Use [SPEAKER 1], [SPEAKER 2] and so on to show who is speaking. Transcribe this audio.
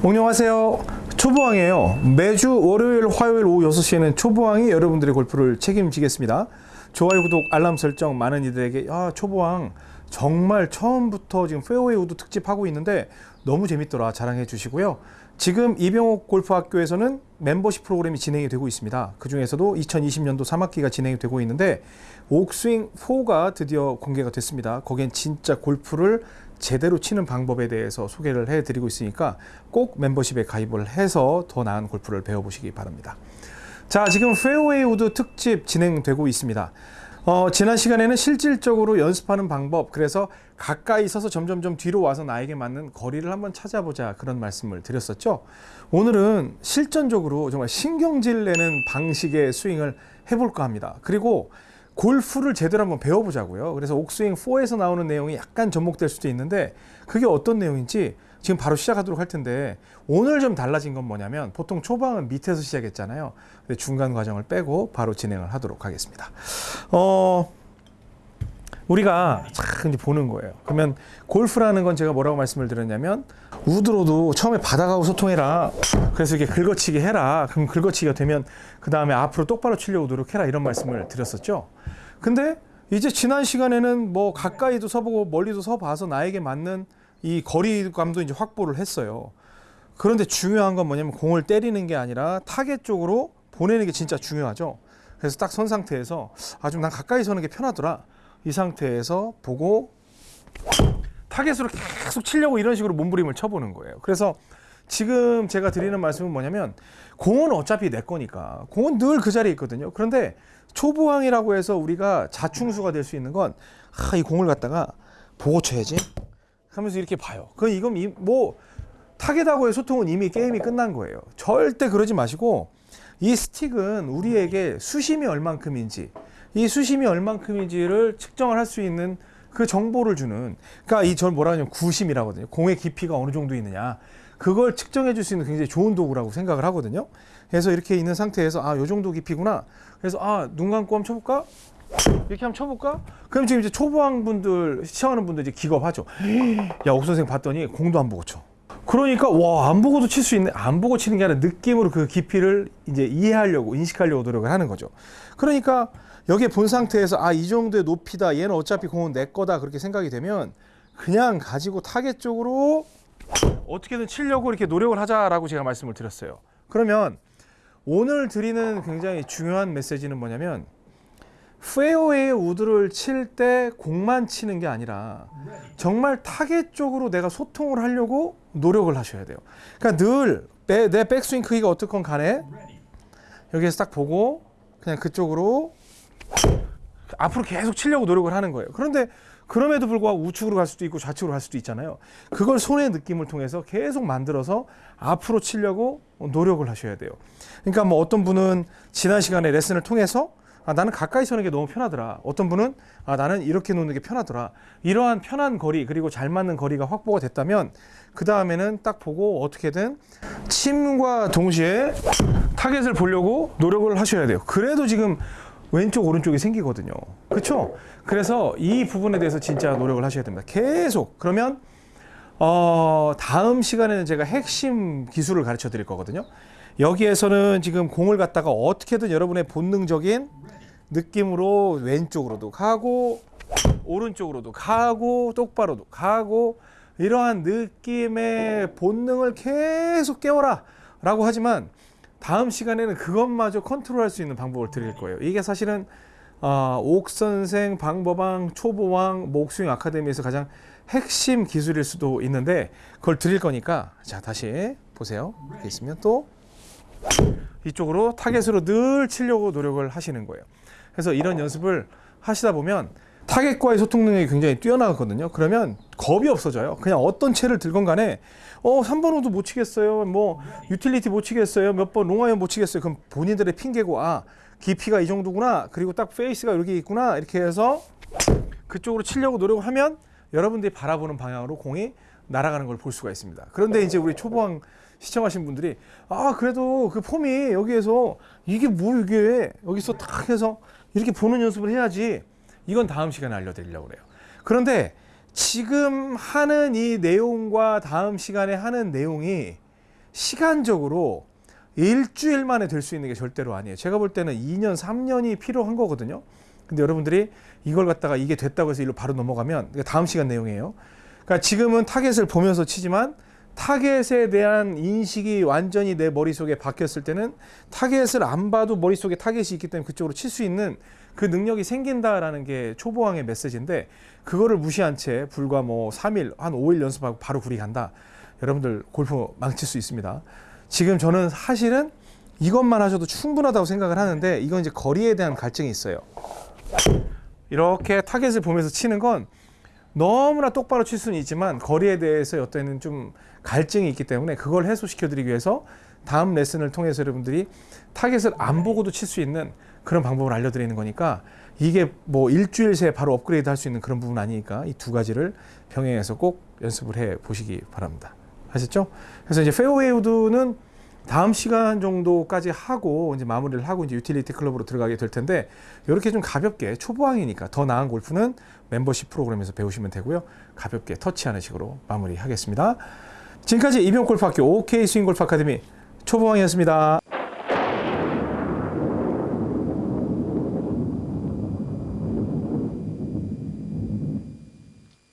[SPEAKER 1] 안녕하세요. 초보왕이에요. 매주 월요일, 화요일 오후 6시에는 초보왕이 여러분들의 골프를 책임지겠습니다. 좋아요, 구독, 알람 설정 많은 이들에게 아, 초보왕 정말 처음부터 지금 페어웨이 우드 특집 하고 있는데 너무 재밌더라 자랑해 주시고요. 지금 이병옥 골프학교에서는 멤버십 프로그램이 진행이 되고 있습니다. 그 중에서도 2020년도 3학기가 진행이 되고 있는데 옥스윙 4가 드디어 공개가 됐습니다. 거기엔 진짜 골프를 제대로 치는 방법에 대해서 소개를 해드리고 있으니까 꼭 멤버십에 가입을 해서 더 나은 골프를 배워보시기 바랍니다. 자, 지금 페어웨이 우드 특집 진행되고 있습니다. 어, 지난 시간에는 실질적으로 연습하는 방법, 그래서 가까이 있어서 점점점 뒤로 와서 나에게 맞는 거리를 한번 찾아보자 그런 말씀을 드렸었죠. 오늘은 실전적으로 정말 신경질 내는 방식의 스윙을 해볼까 합니다. 그리고 골프를 제대로 한번 배워보자고요. 그래서 옥스윙 4에서 나오는 내용이 약간 접목될 수도 있는데 그게 어떤 내용인지 지금 바로 시작하도록 할 텐데 오늘 좀 달라진 건 뭐냐면 보통 초방은 밑에서 시작했잖아요. 근데 중간 과정을 빼고 바로 진행을 하도록 하겠습니다. 어, 우리가 참 보는 거예요. 그러면 골프라는 건 제가 뭐라고 말씀을 드렸냐면 우드로도 처음에 바닥하고 소통해라. 그래서 이게 긁어치기 해라. 그럼 긁어치기가 되면 그 다음에 앞으로 똑바로 치려고 노력해라 이런 말씀을 드렸었죠. 근데 이제 지난 시간에는 뭐 가까이도 서보고 멀리도 서봐서 나에게 맞는 이 거리감도 이제 확보를 했어요. 그런데 중요한 건 뭐냐면 공을 때리는 게 아니라 타겟 쪽으로 보내는 게 진짜 중요하죠. 그래서 딱 선 상태에서 아주 난 가까이 서는 게 편하더라. 이 상태에서 보고 타겟으로 계속 치려고 이런 식으로 몸부림을 쳐보는 거예요. 그래서 지금 제가 드리는 말씀은 뭐냐면 공은 어차피 내 거니까 공은 늘 그 자리에 있거든요. 그런데 초보왕이라고 해서 우리가 자충수가 될 수 있는 건 아, 이 공을 갖다가 보고 쳐야지 하면서 이렇게 봐요. 그 이건 이, 뭐 타겟하고의 소통은 이미 게임이 끝난 거예요. 절대 그러지 마시고 이 스틱은 우리에게 수심이 얼만큼인지 이 수심이 얼만큼인지를 측정을 할 수 있는 그 정보를 주는 그러니까 이 전 뭐라 하냐면 구심이라고 하거든요. 공의 깊이가 어느 정도 있느냐 그걸 측정해 줄 수 있는 굉장히 좋은 도구라고 생각을 하거든요. 그래서 이렇게 있는 상태에서 아, 요 정도 깊이구나. 그래서 아, 눈 감고 한번 쳐 볼까? 이렇게 한번 쳐볼까? 그럼 지금 이제 초보왕 분들, 시청하는 분들 이제 기겁하죠. 야, 옥 선생 봤더니 공도 안 보고 쳐. 그러니까 와, 안 보고도 칠 수 있네. 안 보고 치는 게 아니라 느낌으로 그 깊이를 이제 이해하려고, 인식하려고 노력을 하는 거죠. 그러니까 여기에 본 상태에서 아, 이 정도의 높이다. 얘는 어차피 공은 내 거다. 그렇게 생각이 되면 그냥 가지고 타겟 쪽으로 어떻게든 치려고 이렇게 노력을 하자라고 제가 말씀을 드렸어요. 그러면 오늘 드리는 굉장히 중요한 메시지는 뭐냐면 페어웨이 우드를 칠 때 공만 치는 게 아니라 정말 타겟 쪽으로 내가 소통을 하려고 노력을 하셔야 돼요. 그러니까 늘 내 백스윙 크기가 어떻건 간에 여기에서 딱 보고 그냥 그쪽으로 앞으로 계속 치려고 노력을 하는 거예요. 그런데 그럼에도 불구하고 우측으로 갈 수도 있고 좌측으로 갈 수도 있잖아요. 그걸 손의 느낌을 통해서 계속 만들어서 앞으로 치려고 노력을 하셔야 돼요. 그러니까 뭐 어떤 분은 지난 시간에 레슨을 통해서 아, 나는 가까이 서는 게 너무 편하더라. 어떤 분은 아, 나는 이렇게 놓는 게 편하더라. 이러한 편한 거리 그리고 잘 맞는 거리가 확보가 됐다면 그 다음에는 딱 보고 어떻게든 침과 동시에 타겟을 보려고 노력을 하셔야 돼요. 그래도 지금 왼쪽 오른쪽이 생기거든요. 그렇죠? 그래서 이 부분에 대해서 진짜 노력을 하셔야 됩니다. 계속 그러면 어, 다음 시간에는 제가 핵심 기술을 가르쳐 드릴 거거든요. 여기에서는 지금 공을 갖다가 어떻게든 여러분의 본능적인 느낌으로 왼쪽으로도 가고 오른쪽으로도 가고 똑바로도 가고 이러한 느낌의 본능을 계속 깨워라 라고 하지만 다음 시간에는 그것마저 컨트롤할 수 있는 방법을 드릴 거예요. 이게 사실은 어, 옥선생, 방법왕, 초보왕, 목스윙 아카데미에서 가장 핵심 기술일 수도 있는데 그걸 드릴 거니까 자 다시 보세요. 이렇게 있으면 또 이쪽으로 타겟으로 늘 치려고 노력을 하시는 거예요. 그래서 이런 연습을 하시다 보면 타겟과의 소통 능력이 굉장히 뛰어나거든요. 그러면 겁이 없어져요. 그냥 어떤 채를 들건 간에 어 3번 우드 못 치겠어요. 뭐 유틸리티 못 치겠어요. 몇 번 롱아이언 못 치겠어요. 그럼 본인들의 핑계고 아 깊이가 이 정도구나. 그리고 딱 페이스가 여기 있구나. 이렇게 해서 그쪽으로 치려고 노력을 하면 여러분들이 바라보는 방향으로 공이 날아가는 걸 볼 수가 있습니다. 그런데 이제 우리 초보왕 시청하신 분들이 아 그래도 그 폼이 여기에서 이게 뭐 이게 여기서 딱 해서 이렇게 보는 연습을 해야지 이건 다음 시간에 알려드리려고 그래요. 그런데 지금 하는 이 내용과 다음 시간에 하는 내용이 시간적으로 일주일 만에 될 수 있는 게 절대로 아니에요. 제가 볼 때는 2년, 3년이 필요한 거거든요. 근데 여러분들이 이걸 갖다가 이게 됐다고 해서 일로 바로 넘어가면 다음 시간 내용이에요. 그러니까 지금은 타겟을 보면서 치지만 타겟에 대한 인식이 완전히 내 머릿속에 박혔을 때는 타겟을 안 봐도 머릿속에 타겟이 있기 때문에 그쪽으로 칠 수 있는 그 능력이 생긴다라는 게 초보왕의 메시지인데 그거를 무시한 채 불과 뭐 3일, 한 5일 연습하고 바로 그리 간다. 여러분들 골프 망칠 수 있습니다. 지금 저는 사실은 이것만 하셔도 충분하다고 생각을 하는데 이건 이제 거리에 대한 갈증이 있어요. 이렇게 타겟을 보면서 치는 건 너무나 똑바로 칠 수는 있지만 거리에 대해서 어떤 좀 갈증이 있기 때문에 그걸 해소시켜 드리기 위해서 다음 레슨을 통해서 여러분들이 타겟을 안 보고도 칠 수 있는 그런 방법을 알려드리는 거니까 이게 뭐 일주일 새에 바로 업그레이드 할 수 있는 그런 부분 아니니까 이 두 가지를 병행해서 꼭 연습을 해 보시기 바랍니다. 아셨죠? 그래서 이제 페어웨이 우드는 다음 시간 정도까지 하고 이제 마무리를 하고 이제 유틸리티 클럽으로 들어가게 될 텐데 이렇게 좀 가볍게 초보왕이니까 더 나은 골프는 멤버십 프로그램에서 배우시면 되고요. 가볍게 터치하는 식으로 마무리하겠습니다. 지금까지 이병골프학교 OK 스윙골프 아카데미 초보왕이었습니다.